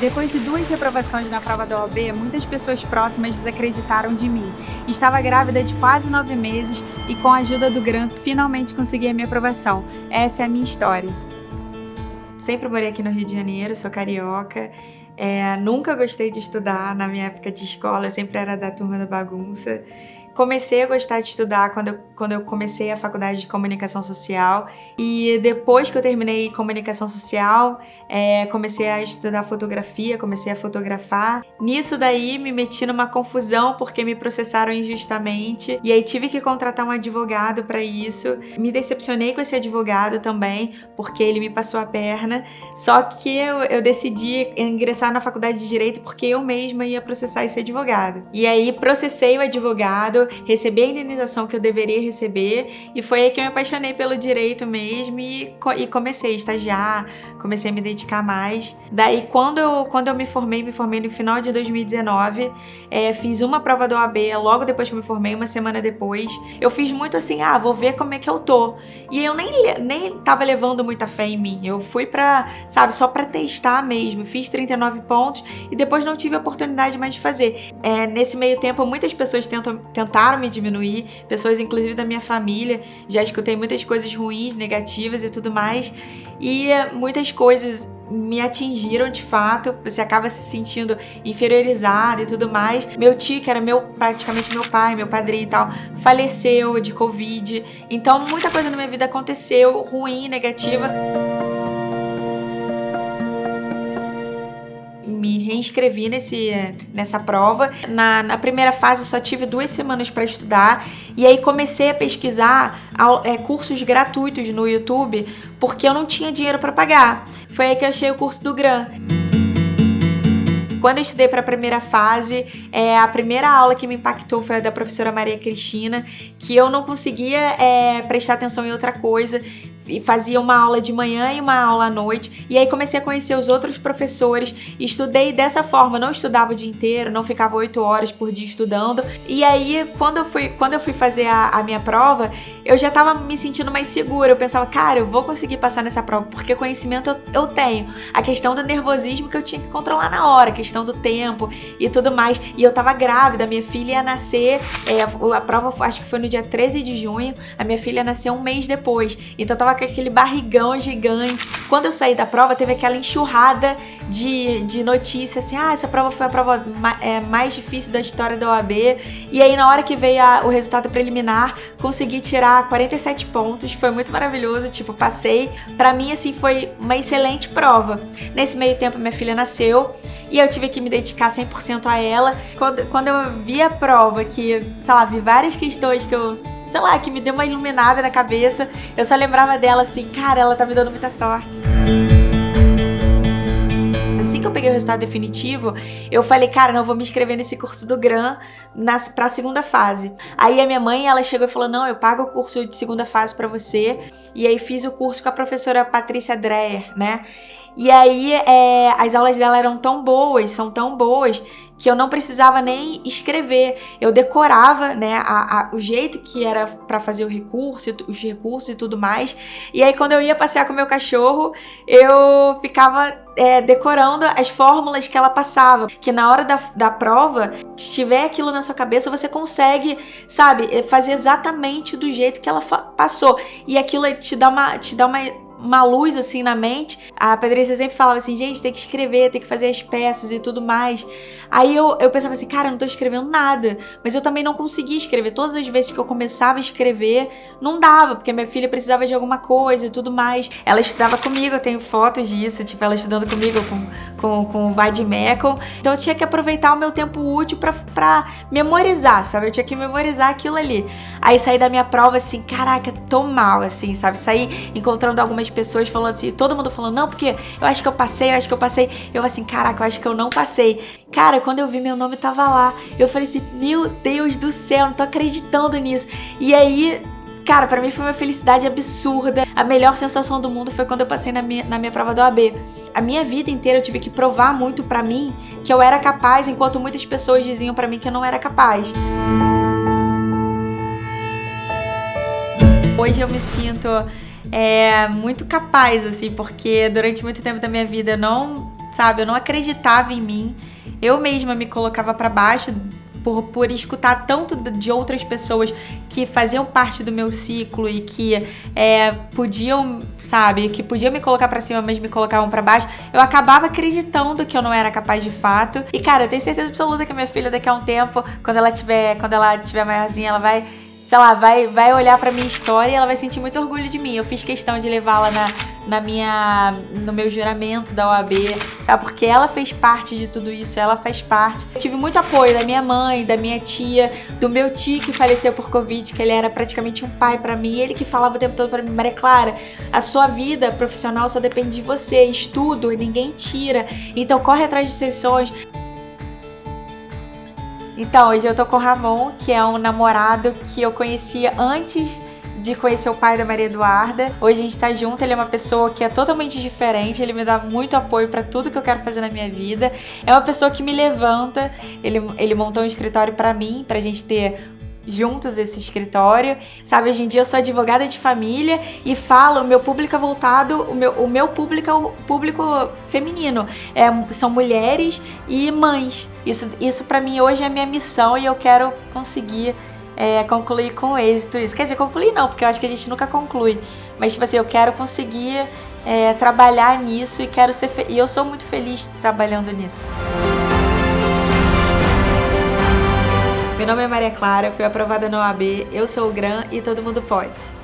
Depois de duas reprovações na prova da OAB, muitas pessoas próximas desacreditaram de mim. Estava grávida de quase nove meses e com a ajuda do GRAN, finalmente consegui a minha aprovação. Essa é a minha história. Sempre morei aqui no Rio de Janeiro, sou carioca. É, nunca gostei de estudar na minha época de escola, eu sempre era da turma da bagunça. Comecei a gostar de estudar quando eu, quando eu comecei a faculdade de comunicação social e depois que eu terminei comunicação social, é, comecei a estudar fotografia, comecei a fotografar. Nisso daí me meti numa confusão porque me processaram injustamente e aí tive que contratar um advogado para isso. Me decepcionei com esse advogado também porque ele me passou a perna, só que eu, eu decidi ingressar na faculdade de Direito porque eu mesma ia processar esse advogado. E aí processei o advogado, receber a indenização que eu deveria receber e foi aí que eu me apaixonei pelo direito mesmo e, e comecei a estagiar, comecei a me dedicar mais. Daí quando eu, quando eu me formei, me formei no final de 2019, é, fiz uma prova do OAB logo depois que eu me formei, uma semana depois. Eu fiz muito assim, ah, vou ver como é que eu tô. E eu nem, nem tava levando muita fé em mim, eu fui pra, sabe, só pra testar mesmo. Fiz 39 pontos e depois não tive a oportunidade mais de fazer. É, nesse meio tempo, muitas pessoas tentam, tentaram me diminuir, pessoas inclusive da minha família, já escutei muitas coisas ruins, negativas e tudo mais, e muitas coisas me atingiram de fato, você acaba se sentindo inferiorizado e tudo mais. Meu tio, que era meu praticamente meu pai, meu padrinho e tal, faleceu de Covid. Então muita coisa na minha vida aconteceu, ruim, negativa. Me reinscrevi nesse, nessa prova. Na, na primeira fase só tive duas semanas para estudar e aí comecei a pesquisar é, cursos gratuitos no YouTube porque eu não tinha dinheiro para pagar. Foi aí que eu achei o curso do GRAM. Quando eu estudei para a primeira fase, é, a primeira aula que me impactou foi a da professora Maria Cristina, que eu não conseguia é, prestar atenção em outra coisa e fazia uma aula de manhã e uma aula à noite. E aí comecei a conhecer os outros professores, estudei dessa forma, não estudava o dia inteiro, não ficava oito horas por dia estudando. E aí, quando eu fui, quando eu fui fazer a, a minha prova, eu já estava me sentindo mais segura. Eu pensava, cara, eu vou conseguir passar nessa prova, porque conhecimento eu, eu tenho. A questão do nervosismo que eu tinha que controlar na hora, a questão do tempo e tudo mais. E eu tava grávida, minha filha ia nascer, é, a prova acho que foi no dia 13 de junho, a minha filha nasceu um mês depois. Então eu tava com aquele barrigão gigante. Quando eu saí da prova, teve aquela enxurrada de, de notícias assim: ah, essa prova foi a prova é, mais difícil da história da OAB. E aí, na hora que veio a, o resultado preliminar, consegui tirar 47 pontos. Foi muito maravilhoso, tipo, passei. Para mim, assim, foi uma excelente prova. Nesse meio tempo, minha filha nasceu e eu tive que me dedicar 100% a ela. Quando, quando eu vi a prova, que, sei lá, vi várias questões que eu, sei lá, que me deu uma iluminada na cabeça, eu só lembrava dela assim, cara, ela tá me dando muita sorte. Assim que eu peguei o resultado definitivo, eu falei, cara, não vou me inscrever nesse curso do GRAM nas, pra segunda fase. Aí a minha mãe, ela chegou e falou, não, eu pago o curso de segunda fase para você. E aí fiz o curso com a professora Patrícia Dreyer, né? E aí é, as aulas dela eram tão boas, são tão boas, que eu não precisava nem escrever. Eu decorava, né, a, a, o jeito que era para fazer o recurso, os recursos e tudo mais. E aí quando eu ia passear com o meu cachorro, eu ficava é, decorando as fórmulas que ela passava. Que na hora da, da prova, se tiver aquilo na sua cabeça, você consegue, sabe, fazer exatamente do jeito que ela passou. E aquilo te dá uma, te dá uma uma luz assim na mente. A Patrícia sempre falava assim, gente, tem que escrever, tem que fazer as peças e tudo mais. Aí eu, eu pensava assim, cara, eu não tô escrevendo nada. Mas eu também não conseguia escrever. Todas as vezes que eu começava a escrever, não dava, porque minha filha precisava de alguma coisa e tudo mais. Ela estudava comigo, eu tenho fotos disso, tipo, ela estudando comigo com, com, com o Vadimecum. Então eu tinha que aproveitar o meu tempo útil pra, pra memorizar, sabe? Eu tinha que memorizar aquilo ali. Aí saí da minha prova assim, caraca, tô mal, assim, sabe? Saí encontrando algumas pessoas falando assim, todo mundo falando, não, porque eu acho que eu passei, eu acho que eu passei. Eu assim, caraca, eu acho que eu não passei. Cara, quando eu vi meu nome tava lá. Eu falei assim, meu Deus do céu, não tô acreditando nisso. E aí, cara, para mim foi uma felicidade absurda. A melhor sensação do mundo foi quando eu passei na minha, na minha prova do AB. A minha vida inteira eu tive que provar muito para mim que eu era capaz, enquanto muitas pessoas diziam para mim que eu não era capaz. Hoje eu me sinto é, muito capaz, assim, porque durante muito tempo da minha vida eu não sabe? Eu não acreditava em mim. Eu mesma me colocava para baixo por, por escutar tanto de outras pessoas que faziam parte do meu ciclo e que é, podiam, sabe, que podiam me colocar para cima, mas me colocavam para baixo, eu acabava acreditando que eu não era capaz de fato. E cara, eu tenho certeza absoluta que minha filha daqui a um tempo, quando ela tiver, quando ela tiver maiorzinha, ela vai sei lá, vai, vai olhar pra minha história e ela vai sentir muito orgulho de mim. Eu fiz questão de levá-la na, na minha, no meu juramento da OAB, sabe? Porque ela fez parte de tudo isso, ela faz parte. Eu tive muito apoio da minha mãe, da minha tia, do meu tio que faleceu por Covid, que ele era praticamente um pai para mim, ele que falava o tempo todo para mim, Maria Clara, a sua vida profissional só depende de você, estudo, ninguém tira, então corre atrás dos seus sonhos. Então, hoje eu tô com o Ramon, que é um namorado que eu conhecia antes de conhecer o pai da Maria Eduarda. Hoje a gente tá junto, ele é uma pessoa que é totalmente diferente, ele me dá muito apoio para tudo que eu quero fazer na minha vida. É uma pessoa que me levanta. Ele, ele montou um escritório para mim, pra gente ter juntos esse escritório. Sabe, hoje em dia eu sou advogada de família e falo, meu público é voltado, o meu, o meu público é o público feminino. É, são mulheres e mães. Isso, isso para mim hoje é a minha missão e eu quero conseguir é, concluir com êxito isso. Quer dizer, concluir não, porque eu acho que a gente nunca conclui. Mas, tipo assim, eu quero conseguir é, trabalhar nisso e quero ser e eu sou muito feliz trabalhando nisso. Meu nome é Maria Clara, fui aprovada no OAB, eu sou o GRAM e todo mundo pode.